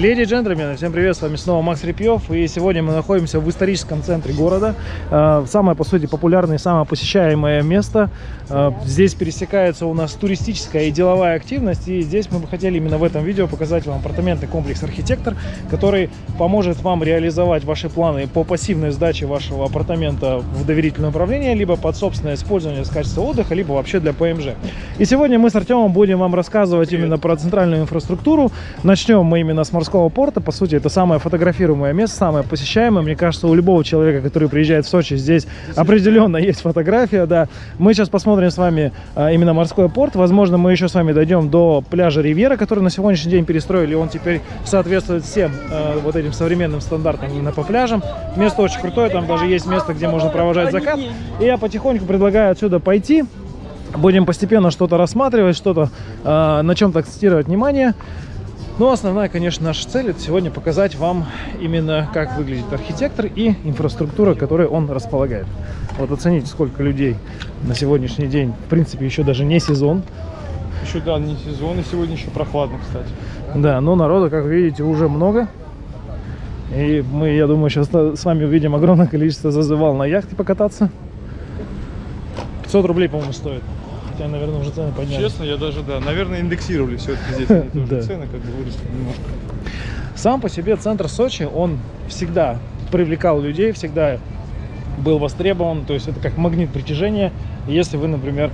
Леди и джентльмены, всем привет, с вами снова Макс Репьев, и сегодня мы находимся в историческом центре города, э, самое, по сути, популярное и самое посещаемое место. Э, здесь пересекается у нас туристическая и деловая активность, и здесь мы бы хотели именно в этом видео показать вам апартаментный комплекс «Архитектор», который поможет вам реализовать ваши планы по пассивной сдаче вашего апартамента в доверительное управление, либо под собственное использование с качества отдыха, либо вообще для ПМЖ. И сегодня мы с Артемом будем вам рассказывать именно про центральную инфраструктуру. Начнем мы именно с морского порта. По сути, это самое фотографируемое место, самое посещаемое. Мне кажется, у любого человека, который приезжает в Сочи, здесь определенно есть фотография. Да. Мы сейчас посмотрим с вами а, именно морской порт. Возможно, мы еще с вами дойдем до пляжа Ривьера, который на сегодняшний день перестроили. Он теперь соответствует всем а, вот этим современным стандартам именно по пляжам. Место очень крутое, там даже есть место, где можно провожать закат. И я потихоньку предлагаю отсюда пойти. Будем постепенно что-то рассматривать, что-то э, на чем-то акцентировать внимание. Но основная, конечно, наша цель это сегодня показать вам именно как выглядит архитектор и инфраструктура, которой он располагает. Вот оцените, сколько людей на сегодняшний день. В принципе, еще даже не сезон. Еще, да, не сезон, и сегодня еще прохладно, кстати. Да, но народа, как видите, уже много. И мы, я думаю, сейчас с вами увидим огромное количество зазывал на яхте покататься. 500 рублей, по-моему, стоит хотя, наверное, уже цены подняли. Честно, я даже, да, наверное, индексировали все-таки здесь они тоже цены, как бы выросли немножко. Сам по себе центр Сочи, он всегда привлекал людей, всегда был востребован, то есть это как магнит притяжения. Если вы, например,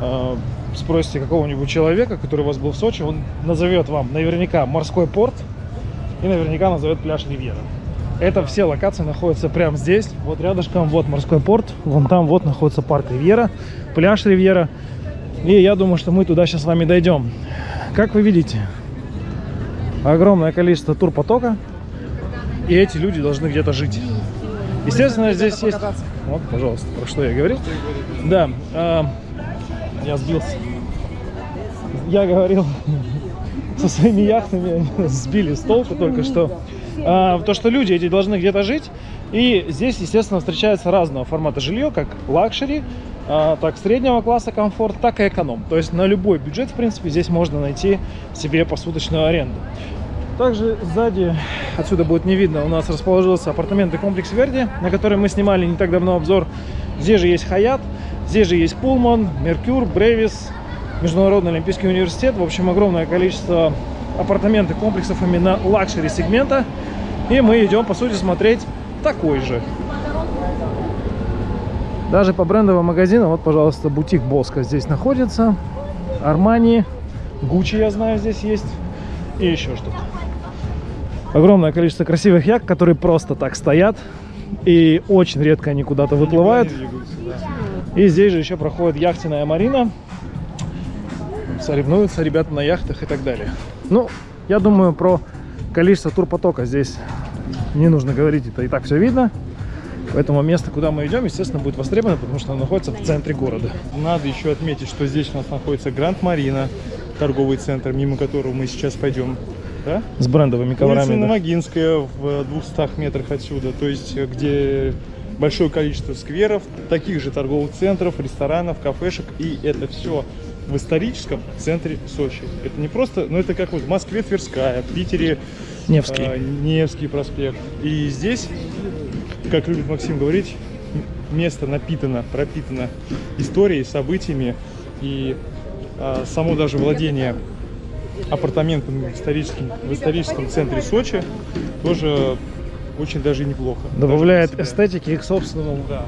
э, спросите какого-нибудь человека, который у вас был в Сочи, он назовет вам наверняка морской порт и наверняка назовет пляж Ривьера. Это все локации находятся прямо здесь, вот рядышком, вот морской порт, вон там вот находится парк Ривьера, пляж Ривьера. И я думаю, что мы туда сейчас с вами дойдем. Как вы видите, огромное количество турпотока, и эти люди должны где-то жить. Естественно, здесь есть... Вот, пожалуйста, про что я говорил. Да, э, я сбился. Я говорил со своими яхтами, сбили с толку только что. А, то, что люди эти должны где-то жить. И здесь, естественно, встречается разного формата жилье, как luxury, так среднего класса комфорт, так и эконом. То есть на любой бюджет, в принципе, здесь можно найти себе посуточную аренду. Также сзади, отсюда будет не видно, у нас расположился апартаментный комплекс Верди, на который мы снимали не так давно обзор. Здесь же есть Hyatt, здесь же есть Pullman, Mercure, Бревис, Международный Олимпийский университет. В общем, огромное количество апартаментных комплексов именно luxury сегмента. И мы идем, по сути, смотреть такой же. Даже по брендовым магазинам, вот, пожалуйста, бутик Боско здесь находится. Армани, Гуччи, я знаю, здесь есть. И еще что-то. Огромное количество красивых яхт, которые просто так стоят. И очень редко они куда-то выплывают. И здесь же еще проходит яхтенная марина. Соревнуются ребята на яхтах и так далее. Ну, я думаю, про количество турпотока здесь не нужно говорить, это и так все видно. Поэтому место, куда мы идем, естественно, будет востребовано, потому что оно находится в центре города. Надо еще отметить, что здесь у нас находится Гранд Марина, торговый центр, мимо которого мы сейчас пойдем. Да? С брендовыми Улица коврами. да. Новогинская в 200 метрах отсюда, то есть где большое количество скверов, таких же торговых центров, ресторанов, кафешек, и это все в историческом центре Сочи. Это не просто, ну это как вот в Москве Тверская, в Питере Невский. э, Невский проспект. И здесь, как любит Максим говорить, место напитано, пропитано историей, событиями и э, само даже владение апартаментами в историческом, в историческом центре Сочи тоже очень даже неплохо. Добавляет Даже эстетики к собственному, Да.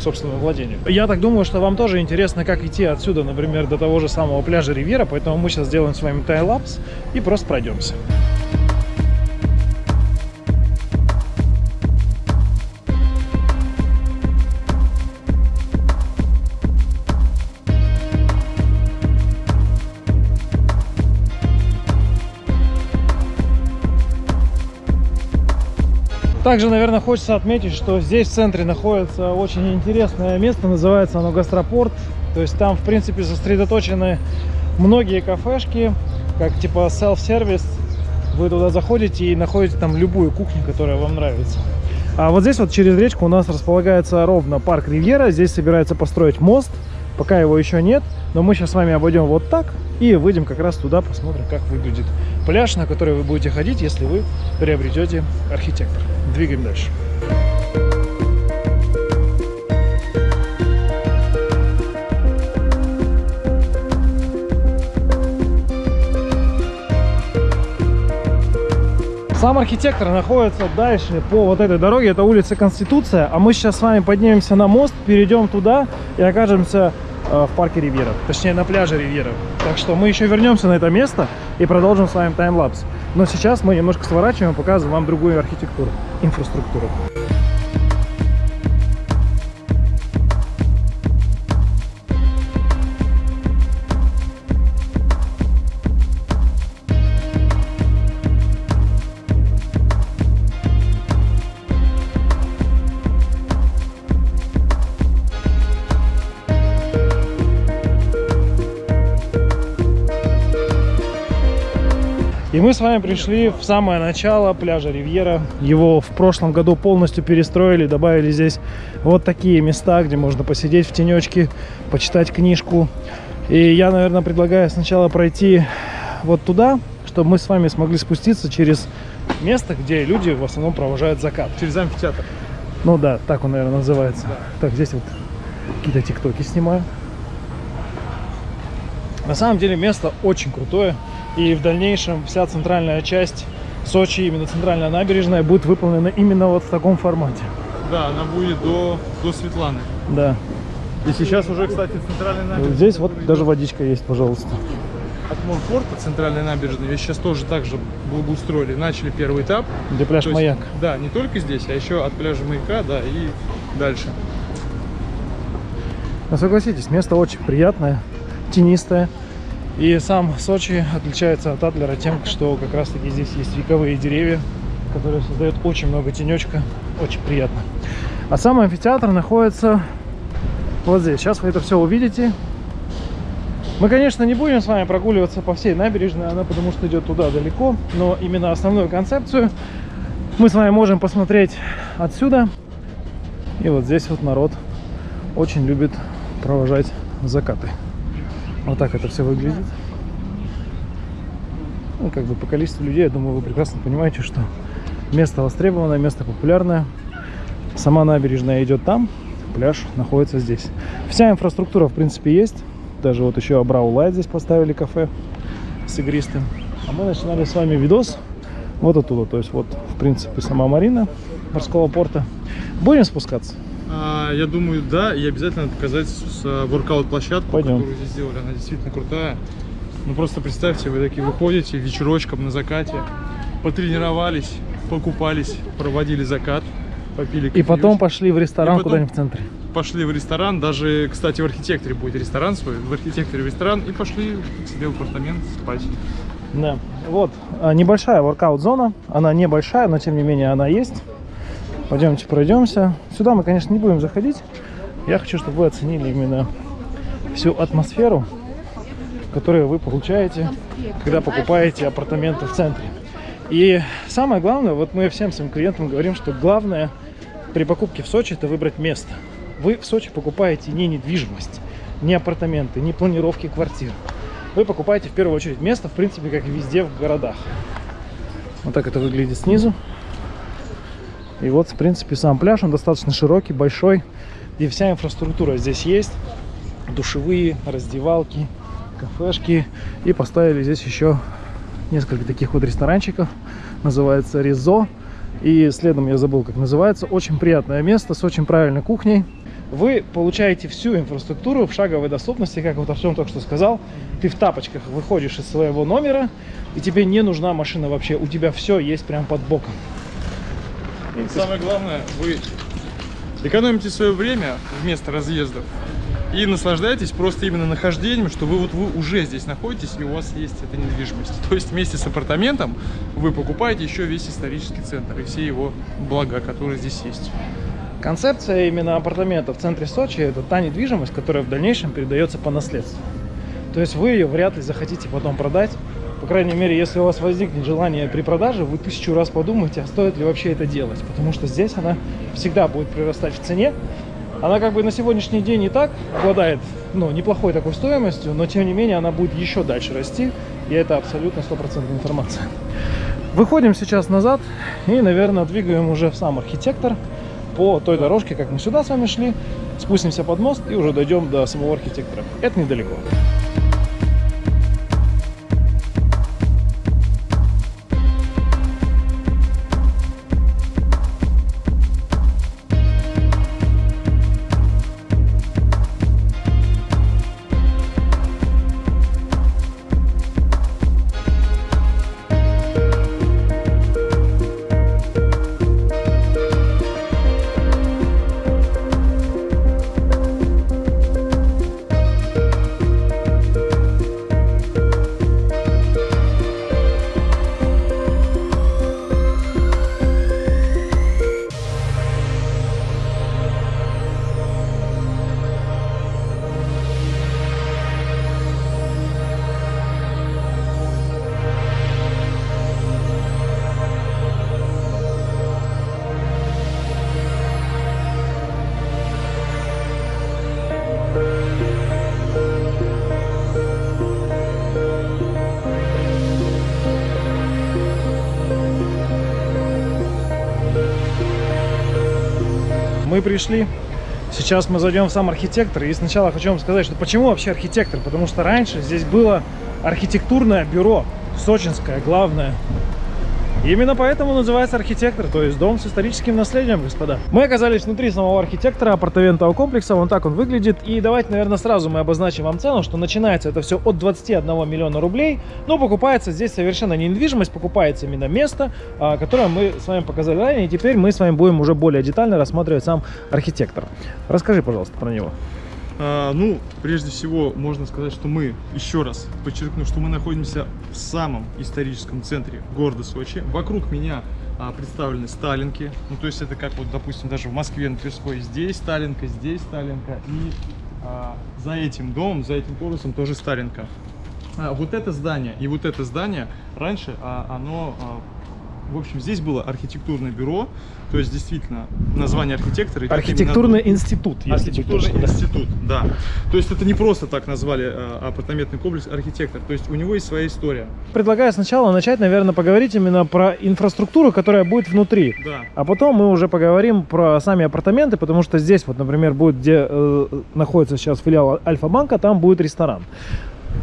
собственному владению. Я так думаю, что вам тоже интересно, как идти отсюда, например, до того же самого пляжа Ривьера, поэтому мы сейчас сделаем с вами тайлапс и просто пройдемся. Также, наверное, хочется отметить, что здесь в центре находится очень интересное место, называется оно Гастропорт. То есть там, в принципе, сосредоточены многие кафешки, как типа self-сервис. Вы туда заходите и находите там любую кухню, которая вам нравится. А вот здесь вот через речку у нас располагается ровно парк Ривьера. Здесь собирается построить мост. Пока его еще нет, но мы сейчас с вами обойдем вот так и выйдем как раз туда, посмотрим, как выглядит пляж, на который вы будете ходить, если вы приобретете архитектор. Двигаем дальше. Сам архитектор находится дальше по вот этой дороге, это улица Конституция, а мы сейчас с вами поднимемся на мост, перейдем туда и окажемся э, в парке Ривьера, точнее на пляже Ривьера. Так что мы еще вернемся на это место и продолжим с вами таймлапс. Но сейчас мы немножко сворачиваем и показываем вам другую архитектуру, инфраструктуру. И мы с вами пришли в самое начало пляжа Ривьера. Его в прошлом году полностью перестроили, добавили здесь вот такие места, где можно посидеть в тенечке, почитать книжку. И я, наверное, предлагаю сначала пройти вот туда, чтобы мы с вами смогли спуститься через место, где люди в основном провожают закат. Через амфитеатр. Ну да, так он, наверное, называется. Да. Так, здесь вот какие-то тиктоки снимаю. На самом деле место очень крутое. И в дальнейшем вся центральная часть Сочи, именно центральная набережная, будет выполнена именно вот в таком формате. Да, она будет до, до Светланы. Да. И сейчас уже, кстати, центральная набережная... Здесь вот даже идет водичка есть, пожалуйста. От Морпорта, центральной набережной, ее сейчас тоже так же благоустроили. Начали первый этап. Где пляж есть, Маяк. Да, не только здесь, а еще от пляжа Маяка, да, и дальше. Но согласитесь, место очень приятное, тенистое. И сам Сочи отличается от Адлера тем, что как раз таки здесь есть вековые деревья, которые создают очень много тенечка. Очень приятно. А сам амфитеатр находится вот здесь. Сейчас вы это все увидите. Мы, конечно, не будем с вами прогуливаться по всей набережной, она потому что идет туда далеко, но именно основную концепцию мы с вами можем посмотреть отсюда. И вот здесь вот народ очень любит провожать закаты. Вот так это все выглядит. Ну, как бы по количеству людей, я думаю, вы прекрасно понимаете, что место востребованное, место популярное. Сама набережная идет там, пляж находится здесь. Вся инфраструктура, в принципе, есть. Даже вот еще Абрау Лайт здесь поставили кафе с игристым. А мы начинали с вами видос вот оттуда. То есть вот, в принципе, сама марина морского порта. Будем спускаться? Я думаю, да, и обязательно надо показать с, с воркаут-площадку, которую здесь сделали. Она действительно крутая. Ну просто представьте, вы такие выходите вечерочком на закате, потренировались, покупались, проводили закат, попили И потом пошли в ресторан куда-нибудь в центре. пошли в ресторан, даже, кстати, в архитекторе будет ресторан свой, в архитекторе ресторан, и пошли к себе в апартамент спать. Да. Вот а, небольшая воркаут-зона. Она небольшая, но тем не менее она есть. Пойдемте пройдемся. Сюда мы, конечно, не будем заходить. Я хочу, чтобы вы оценили именно всю атмосферу, которую вы получаете, когда покупаете апартаменты в центре. И самое главное, вот мы всем своим клиентам говорим, что главное при покупке в Сочи это выбрать место. Вы в Сочи покупаете не недвижимость, не апартаменты, не планировки квартир. Вы покупаете в первую очередь место, в принципе, как и везде в городах. Вот так это выглядит снизу. И вот, в принципе, сам пляж, он достаточно широкий, большой. И вся инфраструктура здесь есть. Душевые, раздевалки, кафешки. И поставили здесь еще несколько таких вот ресторанчиков. Называется Ризо. И следом я забыл, как называется. Очень приятное место с очень правильной кухней. Вы получаете всю инфраструктуру в шаговой доступности, как вот Артем только что сказал. Ты в тапочках выходишь из своего номера, и тебе не нужна машина вообще. У тебя все есть прям под боком. Самое главное, вы экономите свое время вместо разъездов и наслаждаетесь просто именно нахождением, что вы вот вы уже здесь находитесь и у вас есть эта недвижимость. То есть вместе с апартаментом вы покупаете еще весь исторический центр и все его блага, которые здесь есть. Концепция именно апартамента в центре Сочи – это та недвижимость, которая в дальнейшем передается по наследству. То есть вы ее вряд ли захотите потом продать. По крайней мере, если у вас возникнет желание при продаже, вы тысячу раз подумайте, а стоит ли вообще это делать. Потому что здесь она всегда будет прирастать в цене. Она как бы на сегодняшний день и так обладает ну, неплохой такой стоимостью, но тем не менее она будет еще дальше расти, и это абсолютно стопроцентная информация. Выходим сейчас назад и, наверное, двигаем уже в сам архитектор по той дорожке, как мы сюда с вами шли. Спустимся под мост и уже дойдем до самого архитектора. Это недалеко. Мы пришли. Сейчас мы зайдем в сам архитектор. И сначала хочу вам сказать, что почему вообще архитектор? Потому что раньше здесь было архитектурное бюро, сочинское, главное. Именно поэтому называется архитектор, то есть дом с историческим наследием, господа. Мы оказались внутри самого архитектора апартаментного комплекса, вон так он выглядит. И давайте, наверное, сразу мы обозначим вам цену, что начинается это все от 21 миллиона рублей, но покупается здесь совершенно не недвижимость, покупается именно место, а, которое мы с вами показали ранее, и теперь мы с вами будем уже более детально рассматривать сам архитектор. Расскажи, пожалуйста, про него. А, ну, прежде всего, можно сказать, что мы, еще раз подчеркну, что мы находимся в самом историческом центре города Сочи. Вокруг меня а, представлены сталинки. Ну, то есть это как вот, допустим, даже в Москве на Тверской здесь сталинка, здесь сталинка. И а, за этим домом, за этим корпусом тоже сталинка. А, вот это здание и вот это здание раньше, а, оно а, в общем, здесь было архитектурное бюро, то есть действительно название архитектора. Архитектурный именно... институт. Архитектурный точно, институт, да. да. То есть это не просто так назвали э, апартаментный комплекс архитектор, то есть у него есть своя история. Предлагаю сначала начать, наверное, поговорить именно про инфраструктуру, которая будет внутри. Да. А потом мы уже поговорим про сами апартаменты, потому что здесь вот, например, будет, где э, находится сейчас филиал Альфа-банка, там будет ресторан.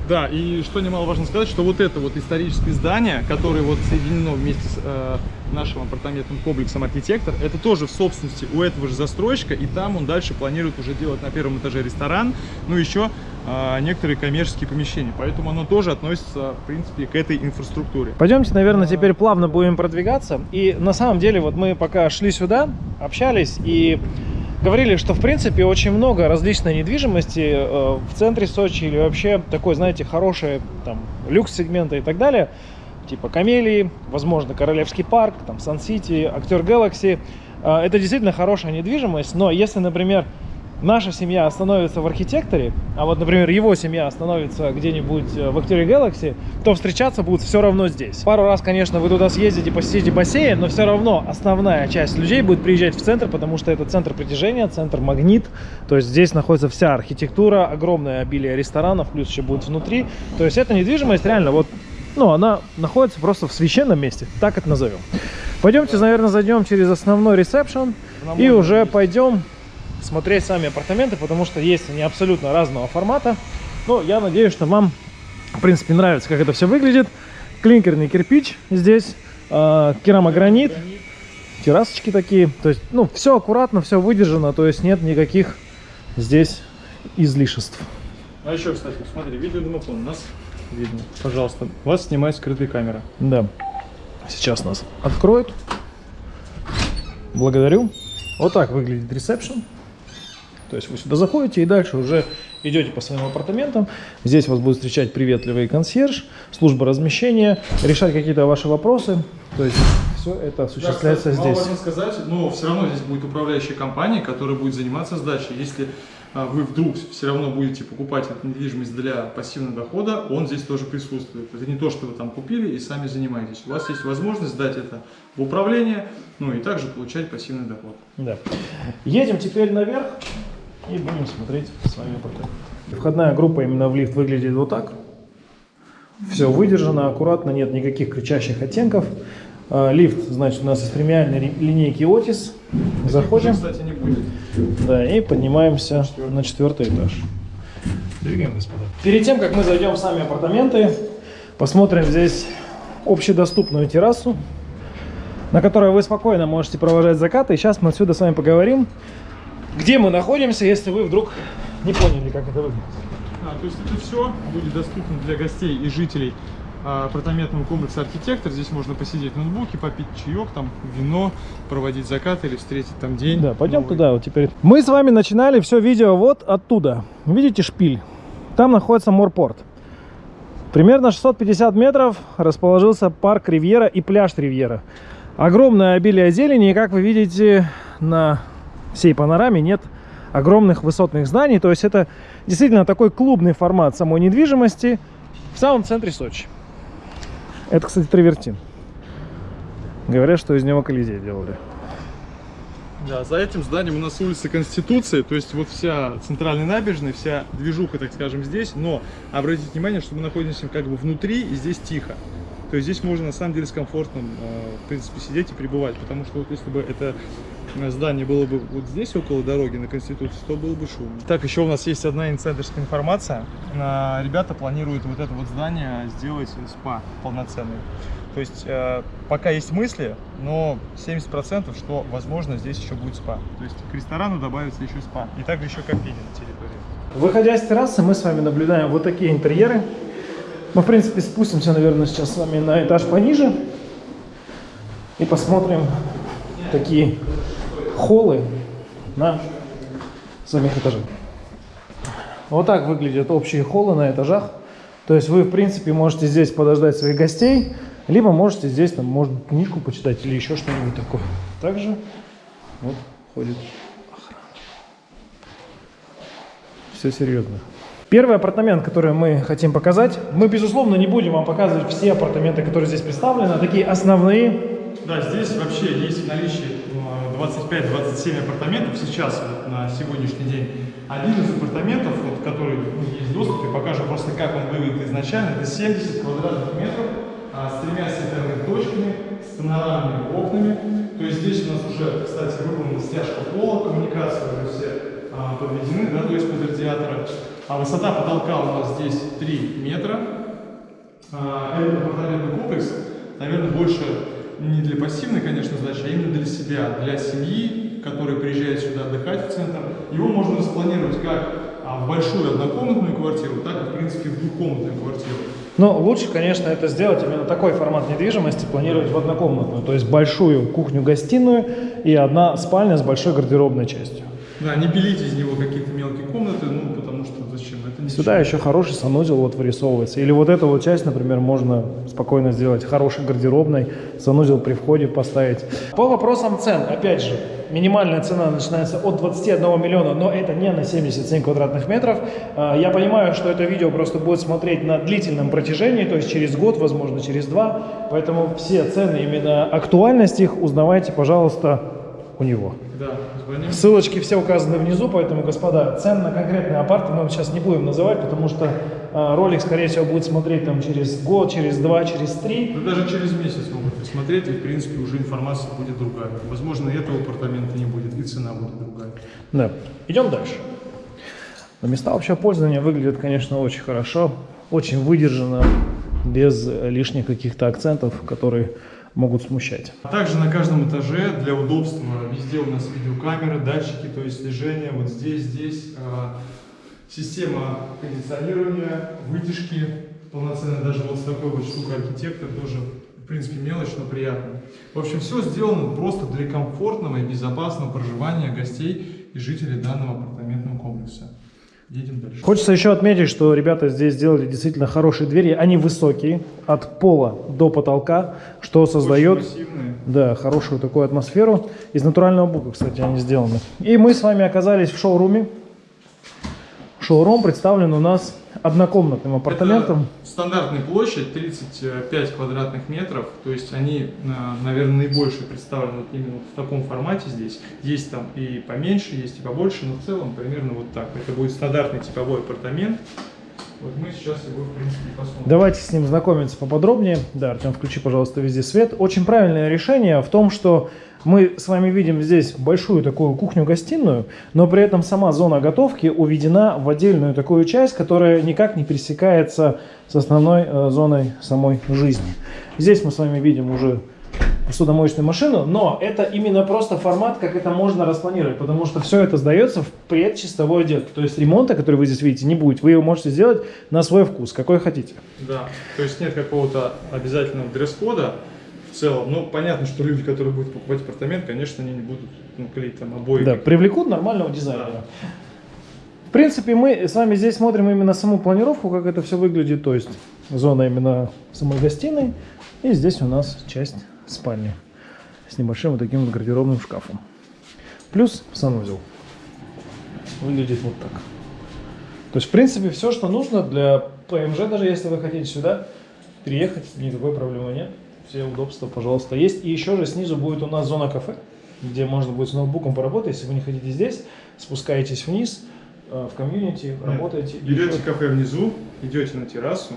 Да, и что немаловажно сказать, что вот это вот историческое здание, которое вот соединено вместе с э, нашим апартаментным комплексом архитектор, это тоже в собственности у этого же застройщика, и там он дальше планирует уже делать на первом этаже ресторан, ну еще э, некоторые коммерческие помещения, поэтому оно тоже относится, в принципе, к этой инфраструктуре. Пойдемте, наверное, теперь плавно будем продвигаться, и на самом деле вот мы пока шли сюда, общались, и говорили, что в принципе очень много различной недвижимости э, в центре Сочи или вообще такой, знаете, хорошие там люкс-сегмента и так далее, типа Камелии, возможно, Королевский парк, там Сан-Сити, Актер Галакси. Э, это действительно хорошая недвижимость, но если, например, наша семья остановится в архитекторе, а вот, например, его семья остановится где-нибудь э, в Актере Galaxy, то встречаться будут все равно здесь. Пару раз, конечно, вы туда съездите, посетите бассейн, но все равно основная часть людей будет приезжать в центр, потому что это центр притяжения, центр магнит, то есть здесь находится вся архитектура, огромное обилие ресторанов, плюс еще будет внутри. То есть эта недвижимость реально вот, ну, она находится просто в священном месте, так это назовем. Пойдемте, наверное, зайдем через основной ресепшн и уже пойдем смотреть сами апартаменты, потому что есть они абсолютно разного формата. Но я надеюсь, что вам, в принципе, нравится, как это все выглядит. Клинкерный кирпич здесь, э, керамогранит, террасочки такие. То есть, ну, все аккуратно, все выдержано, то есть нет никаких здесь излишеств. А еще, кстати, смотри, видеодомофон у нас видно. Пожалуйста, вас снимает скрытая камера. Да. Сейчас нас откроют. Благодарю. Вот так выглядит ресепшн. То есть вы сюда заходите и дальше уже идете по своим апартаментам. Здесь вас будет встречать приветливый консьерж, служба размещения, решать какие-то ваши вопросы. То есть все это осуществляется да, кстати, здесь. Можно сказать, но все равно здесь будет управляющая компания, которая будет заниматься сдачей. Если а, вы вдруг все равно будете покупать эту недвижимость для пассивного дохода, он здесь тоже присутствует. Это не то, что вы там купили и сами занимаетесь. У вас есть возможность сдать это в управление, ну и также получать пассивный доход. Да. Едем теперь наверх и будем смотреть с вами потом. Входная группа именно в лифт выглядит вот так. Все выдержано, аккуратно, нет никаких кричащих оттенков. А, Лифт, значит, у нас из премиальной линейки Otis. Заходим. Кстати, не будет. Да, и поднимаемся на четвертый этаж. Двигаем, господа. Перед тем, как мы зайдем в сами апартаменты, посмотрим здесь общедоступную террасу, на которой вы спокойно можете провожать закаты. И сейчас мы отсюда с вами поговорим, где мы находимся, если вы вдруг не поняли, как это выглядит. А, то есть это все будет доступно для гостей и жителей а, апартаментного комплекса «Архитектор». Здесь можно посидеть в ноутбуке, попить чаек, там, вино, проводить закат или встретить там день. Да, пойдем новый. туда вот теперь. Мы с вами начинали все видео вот оттуда. Видите шпиль? Там находится морпорт. Примерно 650 метров расположился парк Ривьера и пляж Ривьера. Огромное обилие зелени, и как вы видите на всей панораме нет огромных высотных зданий. То есть это действительно такой клубный формат самой недвижимости в самом центре Сочи. Это, кстати, травертин. Говорят, что из него Колизей делали. Да, за этим зданием у нас улица Конституции, то есть вот вся центральная набережная, вся движуха, так скажем, здесь, но обратите внимание, что мы находимся как бы внутри и здесь тихо. То есть здесь можно на самом деле с комфортом, э, в принципе, сидеть и пребывать, потому что вот если бы это здание было бы вот здесь, около дороги на Конституции, то было бы шумно. Так, еще у нас есть одна инсайдерская информация. Э, Ребята планируют вот это вот здание сделать спа полноценный. То есть э, пока есть мысли, но 70% что возможно здесь еще будет спа. То есть к ресторану добавится еще спа. И также еще кофейня на территории. Выходя с террасы, мы с вами наблюдаем вот такие интерьеры. Мы, в принципе, спустимся, наверное, сейчас с вами на этаж пониже и посмотрим такие холлы на самих этажах. Вот так выглядят общие холлы на этажах. То есть вы, в принципе, можете здесь подождать своих гостей, либо можете здесь, там, может, книжку почитать или еще что-нибудь такое. Также вот ходит все серьезно. Первый апартамент, который мы хотим показать, мы, безусловно, не будем вам показывать все апартаменты, которые здесь представлены, а такие основные. Да, здесь вообще есть в наличии 25-27 апартаментов сейчас, вот, на сегодняшний день. Один из апартаментов, вот, который ну, есть доступ, и покажу просто, как он выглядит изначально, это 70 квадратных метров а, с тремя световыми точками, с панорамными окнами. То есть здесь у нас уже, кстати, выполнена стяжка пола, коммуникации уже все а, подведены, да, то есть под радиатора. А высота потолка у нас здесь 3 метра. А, Этот апартаментный комплекс, наверное, больше не для пассивной, конечно, задачи, а именно для себя, для семьи, которая приезжает сюда отдыхать в центр. Его можно распланировать как а, в большую однокомнатную квартиру, так и, в принципе, в двухкомнатную квартиру. Но лучше, конечно, это сделать именно такой формат недвижимости, планировать в однокомнатную, то есть большую кухню-гостиную и одна спальня с большой гардеробной частью. Да, не пилите из него какие-то мелкие комнаты, ну, потому что зачем? Это не Сюда еще хороший санузел вот вырисовывается. Или вот эту вот часть, например, можно спокойно сделать хорошей гардеробной, санузел при входе поставить. По вопросам цен, опять же, минимальная цена начинается от 21 миллиона, но это не на 77 квадратных метров. А, Я понимаю, что это видео просто будет смотреть на длительном протяжении, то есть через год, возможно, через два. Поэтому все цены, именно актуальность их узнавайте, пожалуйста, у него. Да, звоним. Ссылочки все указаны внизу, поэтому, господа, цен на конкретные апарты мы сейчас не будем называть, потому что а, ролик, скорее всего, будет смотреть там через год, через два, через три. Да даже через месяц могут посмотреть, и, в принципе, уже информация будет другая. Возможно, и этого апартамента не будет, и цена будет другая. Да. Идем дальше. Но места общего пользования выглядят, конечно, очень хорошо, очень выдержанно, без лишних каких-то акцентов, которые могут смущать. А Также на каждом этаже для удобства везде у нас видеокамеры, датчики, то есть слежение. Вот здесь, здесь а, система кондиционирования, вытяжки полноценная. Даже вот с такой вот штукой архитектор тоже, в принципе, мелочь, но приятно. В общем, все сделано просто для комфортного и безопасного проживания гостей и жителей данного апартаментного комплекса. Едем дальше. Хочется еще отметить, что ребята здесь сделали действительно хорошие двери. Они высокие, от пола до потолка, что создает да, хорошую такую атмосферу. Из натурального бука, кстати, они сделаны. И мы с вами оказались в шоуруме. Шоурум представлен у нас однокомнатным апартаментом. Это стандартная площадь 35 квадратных метров, то есть они, на- наверное, наибольшие представлены вот именно в таком формате здесь. Есть там и поменьше, есть и побольше, но в целом примерно вот так. Это будет стандартный типовой апартамент. Вот мы сейчас его, в принципе, посмотрим. Давайте с ним знакомиться поподробнее. Да, Артем, включи, пожалуйста, везде свет. Очень правильное решение в том, что мы с вами видим здесь большую такую кухню-гостиную, но при этом сама зона готовки уведена в отдельную такую часть, которая никак не пересекается с основной э, зоной самой жизни. Здесь мы с вами видим уже посудомоечную машину, но это именно просто формат, как это можно распланировать, потому что все это сдается в предчистовой отделке. То есть ремонта, который вы здесь видите, не будет. Вы его можете сделать на свой вкус, какой хотите. Да, то есть нет какого-то обязательного дресс-кода в целом. Ну, понятно, что люди, которые будут покупать апартамент, конечно, они не будут ну, клеить там обои. Да, привлекут нормального дизайнера. В принципе, мы с вами здесь смотрим именно саму планировку, как это все выглядит. То есть зона именно самой гостиной. И здесь у нас часть спальни с небольшим вот таким вот гардеробным шкафом. Плюс санузел. Выглядит вот так. То есть, в принципе, все, что нужно для ПМЖ, даже если вы хотите сюда переехать, никакой проблемы нет. Все удобства, пожалуйста, есть. И еще же снизу будет у нас зона кафе, где можно будет с ноутбуком поработать. Если вы не хотите здесь, спускаетесь вниз э, в комьюнити, работаете. Берете еще- кафе внизу, идете на террасу,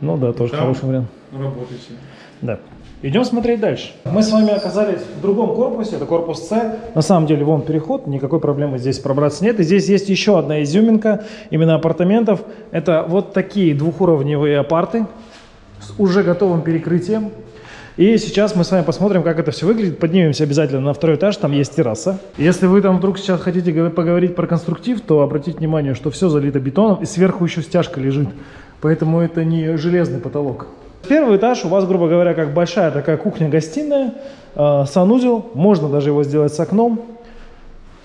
Ну да, тоже Там- хороший вариант. работаете. Да. Идем смотреть дальше. Мы с вами оказались в другом корпусе, это корпус С. На самом деле, вон переход, никакой проблемы здесь пробраться нет. И здесь есть еще одна изюминка именно апартаментов. Это вот такие двухуровневые апарты с уже готовым перекрытием. И сейчас мы с вами посмотрим, как это все выглядит. Поднимемся обязательно на второй этаж, там есть терраса. Если вы там вдруг сейчас хотите говор- поговорить про конструктив, то обратите внимание, что все залито бетоном и сверху еще стяжка лежит. Поэтому это не железный потолок. Первый этаж у вас, грубо говоря, как большая такая кухня-гостиная, э, санузел, можно даже его сделать с окном.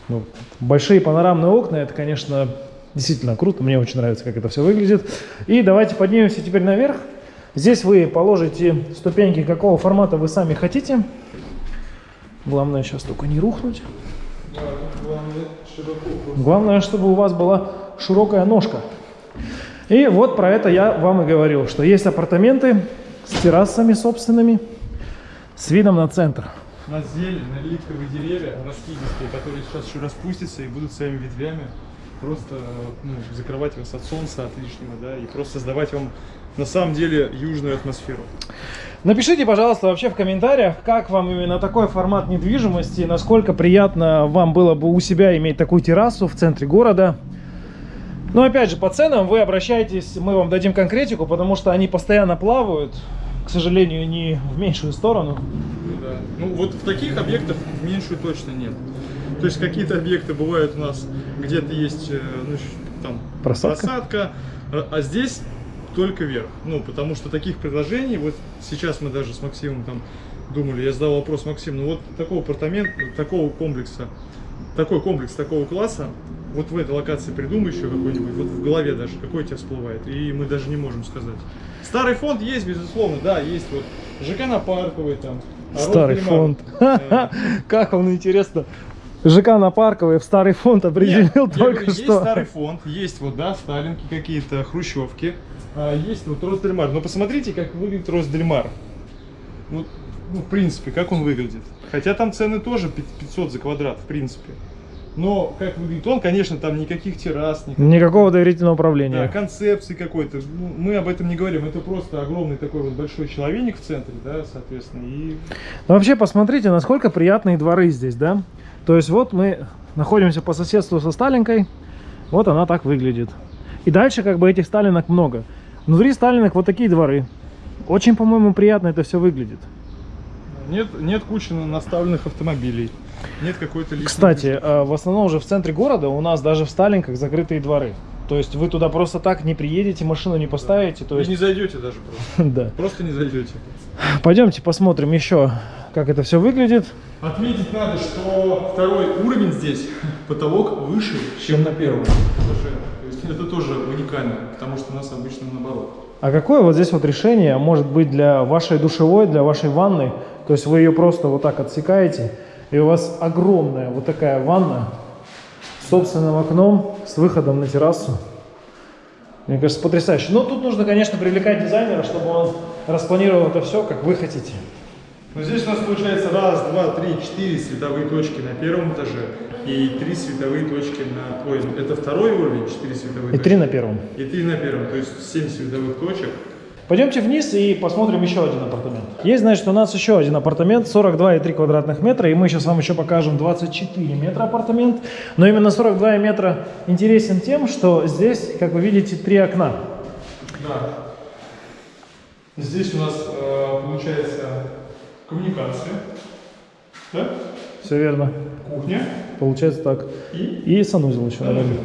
Ну, большие панорамные окна, это, конечно, действительно круто, мне очень нравится, как это все выглядит. И давайте поднимемся теперь наверх. Здесь вы положите ступеньки, какого формата вы сами хотите. Главное сейчас только не рухнуть. Главное, чтобы у вас была широкая ножка. И вот про это я вам и говорил, что есть апартаменты с террасами собственными, с видом на центр. На зелень, на липовые деревья, раскидистые, которые сейчас еще распустятся и будут своими ветвями просто ну, закрывать вас от солнца, от лишнего, да, и просто создавать вам на самом деле южную атмосферу. Напишите, пожалуйста, вообще в комментариях, как вам именно такой формат недвижимости, насколько приятно вам было бы у себя иметь такую террасу в центре города. Но опять же, по ценам вы обращайтесь, мы вам дадим конкретику, потому что они постоянно плавают, к сожалению, не в меньшую сторону. Ну, да. ну вот в таких объектах в меньшую точно нет. То есть какие-то объекты бывают у нас, где-то есть э, ну, там Просадка? просадка, а, а здесь только вверх. Ну, потому что таких предложений, вот сейчас мы даже с Максимом там думали, я задал вопрос Максиму, ну вот такого апартамента, такого комплекса, такой комплекс такого класса, вот в этой локации придумай еще какой-нибудь, вот в голове даже, какой у тебя всплывает, и мы даже не можем сказать. Старый фонд есть, безусловно, да, есть вот ЖК на Парковой там. а Старый фонд. Как вам интересно? ЖК на Парковой в старый фонд определил Нет, только говорю, Есть что. старый фонд, есть вот, да, сталинки какие-то, хрущевки, а, есть вот Росдельмар. Но посмотрите, как выглядит Росдельмар. Вот, ну, в принципе, как он выглядит. Хотя там цены тоже пи- 500 за квадрат, в принципе. Но как выглядит он, конечно, там никаких террас, никаких Никакого доверительного да, управления. концепции какой-то. Ну, мы об этом не говорим. Это просто огромный такой вот большой человек в центре, да, соответственно. И Но вообще посмотрите, насколько приятные дворы здесь, да? То есть вот мы находимся по соседству со Сталинкой, вот она так выглядит. И дальше как бы этих Сталинок много. Внутри Сталинок вот такие дворы. Очень, по-моему, приятно это все выглядит. нет, нет кучи наставленных автомобилей. Нет какой-то Кстати, э, в основном уже в центре города у нас даже в Сталинках закрытые дворы. То есть вы туда просто так не приедете, машину не поставите. То Вы есть, не зайдете даже просто. да. Просто не зайдете. Пойдемте посмотрим еще, как это все выглядит. Отметить надо, что второй уровень здесь, потолок выше, чем на первом. То есть это тоже уникально, потому что у нас обычно наоборот. А какое вот здесь вот решение может быть для вашей душевой, для вашей ванны? То есть вы ее просто вот так отсекаете, и у вас огромная вот такая ванна с собственным окном, с выходом на террасу. Мне кажется, потрясающе. Но тут нужно, конечно, привлекать дизайнера, чтобы он распланировал это все, как вы хотите. Но здесь у нас получается раз, два, три, четыре световые точки на первом этаже и три световые точки на... Ой, это второй уровень, четыре световые И точки. три на первом. И три на первом, то есть семь световых точек. Пойдемте вниз и посмотрим еще один апартамент. Есть, значит, у нас еще один апартамент, 42,3 квадратных метра, и мы сейчас вам еще покажем 24 метра апартамент. Но именно 42 метра интересен тем, что здесь, как вы видите, три окна. Да. Здесь у нас э, получается коммуникация, да? Все верно. кухня Получается так. и И санузел еще, наверное.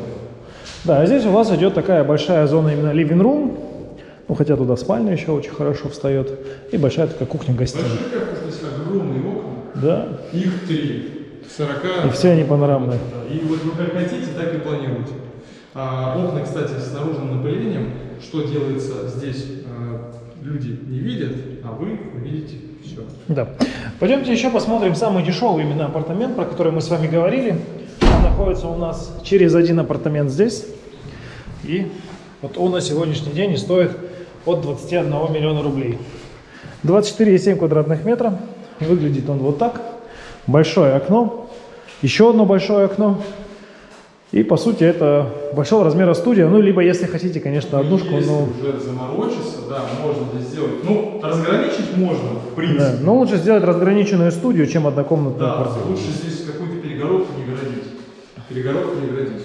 Да, а здесь у вас идет такая большая зона именно living room. Ну, хотя туда спальня еще очень хорошо встает. И большая такая кухня-гостиная. большие, как здесь огромные окна. Да. Их три. 40. И все они панорамные. Да, И вот вы как хотите, так и планируете. А, окна, кстати, с наружным напылением. Что делается здесь, а, люди не видят, а вы видите все. Да. Пойдемте еще посмотрим самый дешевый именно апартамент, про который мы с вами говорили. Он находится у нас через один апартамент здесь. И вот он на сегодняшний день и стоит от 21 миллиона рублей. 24,7 квадратных метра. Выглядит он вот так. Большое окно. Еще одно большое окно. И по сути это большого размера студия. Ну, либо если хотите, конечно, однушку, Если но... уже заморочиться, да, можно здесь сделать. Ну, разграничить можно, в принципе. Да, но лучше сделать разграниченную студию, чем однокомнатную Да, квартиру. лучше здесь какую-то перегородку не городить. Перегородку не городить.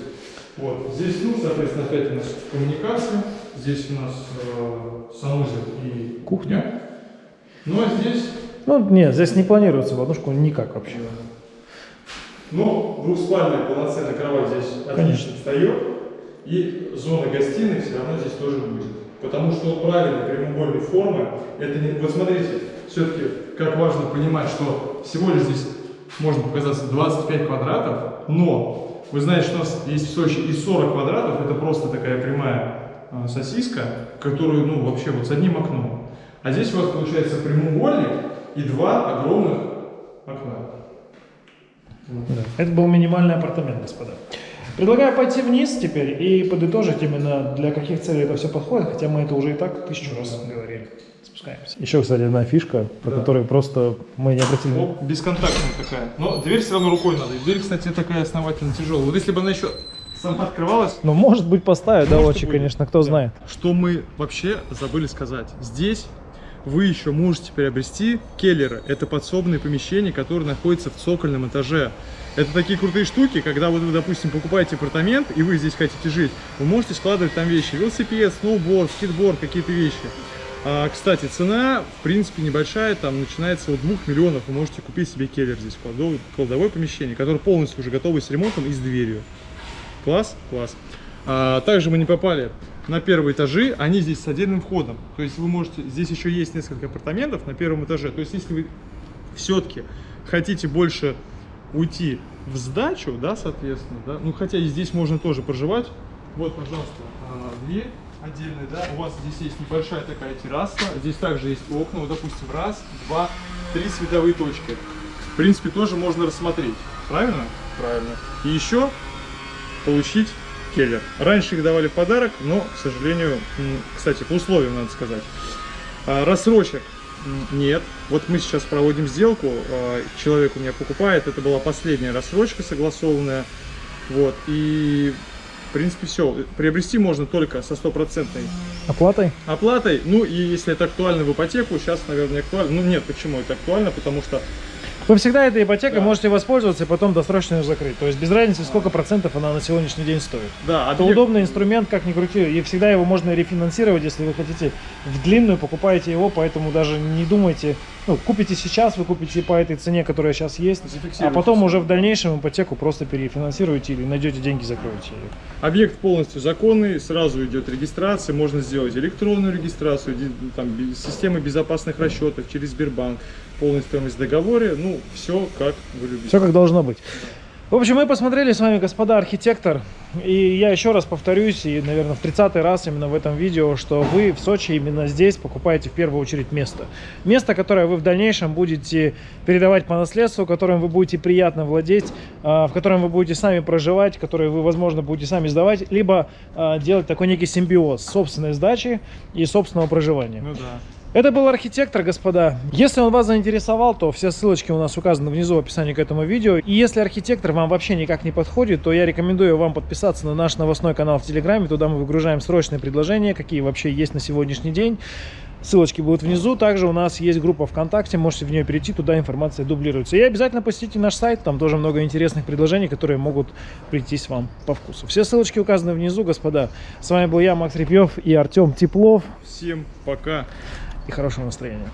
Вот. Здесь, ну, соответственно, опять у нас коммуникация. Здесь у нас э, санузел и Кухня. Ну, а здесь, Ну, нет, здесь не планируется в однушку никак вообще. ну, двухспальная полноценная кровать здесь отлично Конечно. встает. И зона гостиной все равно здесь тоже будет. Потому что правильно прямоугольной формы, это не... Вот смотрите, все-таки как важно понимать, что всего лишь здесь можно показаться 25 квадратов, но вы знаете, что у нас есть в Сочи и 40 квадратов, это просто такая прямая сосиска, которую, ну, вообще вот с одним окном. А здесь у вас получается прямоугольник и два огромных окна. Да. Это был минимальный апартамент, господа. Предлагаю пойти вниз теперь и подытожить именно для каких целей это все подходит, хотя мы это уже и так тысячу раз говорили. Спускаемся. Еще, кстати, одна фишка, про Да. которую просто мы не обратили. Ну, бесконтактная такая. Но дверь все равно рукой надо. И дверь, кстати, такая основательно тяжелая. Вот если бы она еще сама открывалась, Ну, может быть, поставить, да, очень, конечно, кто Да. знает. Что мы вообще забыли сказать. Здесь вы еще можете приобрести келлеры. Это подсобные помещения, которые находятся в цокольном этаже. Это такие крутые штуки, когда вот вы, допустим, покупаете апартамент, и вы здесь хотите жить, вы можете складывать там вещи. Велосипед, сноуборд, скейтборд, какие-то вещи. А, кстати, цена, в принципе, небольшая, там начинается от 2 миллионов. Вы можете купить себе келлер здесь, кладовое, кладовое помещение, которое полностью уже готово с ремонтом и с дверью. Класс? Класс. А, также мы не попали на первые этажи, они здесь с отдельным входом. То есть вы можете, здесь еще есть несколько апартаментов на первом этаже. То есть если вы все-таки хотите больше уйти в сдачу, да, соответственно, да, ну хотя и здесь можно тоже проживать. Вот, пожалуйста, а, дверь отдельная, да, у вас здесь есть небольшая такая терраса, здесь также есть окна, вот, допустим, раз, два, три световые точки. В принципе, тоже можно рассмотреть, правильно? Правильно. И еще получить келлер. Раньше их давали в подарок, но, к сожалению, кстати, по условиям надо сказать. А, Рассрочек нет. Вот мы сейчас проводим сделку, а, человек у меня покупает, это была последняя рассрочка согласованная. Вот, и в принципе все. Приобрести можно только со стопроцентной Оплатой? оплатой. Ну и если это актуально в ипотеку, сейчас, наверное, актуально. Ну нет, почему это актуально? Потому что Вы всегда этой ипотекой Да. можете воспользоваться и потом досрочно ее закрыть. То есть без разницы, сколько процентов она на сегодняшний день стоит. да, Это объект- удобный инструмент, как ни крути, и всегда его можно рефинансировать, если вы хотите в длинную, покупаете его, поэтому даже не думайте, ну, купите сейчас, вы купите по этой цене, которая сейчас есть, а потом уже в дальнейшем ипотеку просто перефинансируете или найдете деньги, закроете ее. Объект полностью законный, сразу идет регистрация, можно сделать электронную регистрацию, там, системы безопасных расчетов через Сбербанк, полная стоимость в договоре, ну, все как вы любите. Все как должно быть. В общем, мы посмотрели с вами, господа архитектор, и я еще раз повторюсь, и, наверное, в 30 раз именно в этом видео, что вы в Сочи именно здесь покупаете в первую очередь место. Место, которое вы в дальнейшем будете передавать по наследству, которым вы будете приятно владеть, а, в котором вы будете сами проживать, которое вы, возможно, будете сами сдавать, либо а, делать такой некий симбиоз собственной сдачи и собственного проживания. Ну да. Это был архитектор, господа. Если он вас заинтересовал, то все ссылочки у нас указаны внизу в описании к этому видео. И если архитектор вам вообще никак не подходит, то я рекомендую вам подписаться на наш новостной канал в Телеграме. Туда мы выгружаем срочные предложения, какие вообще есть на сегодняшний день. Ссылочки будут внизу. Также у нас есть группа ВКонтакте, можете в нее перейти, туда информация дублируется. И обязательно посетите наш сайт, там тоже много интересных предложений, которые могут прийтись вам по вкусу. Все ссылочки указаны внизу, господа. С вами был я, Макс Репьев и Артем Теплов. Всем пока. И хорошего настроения.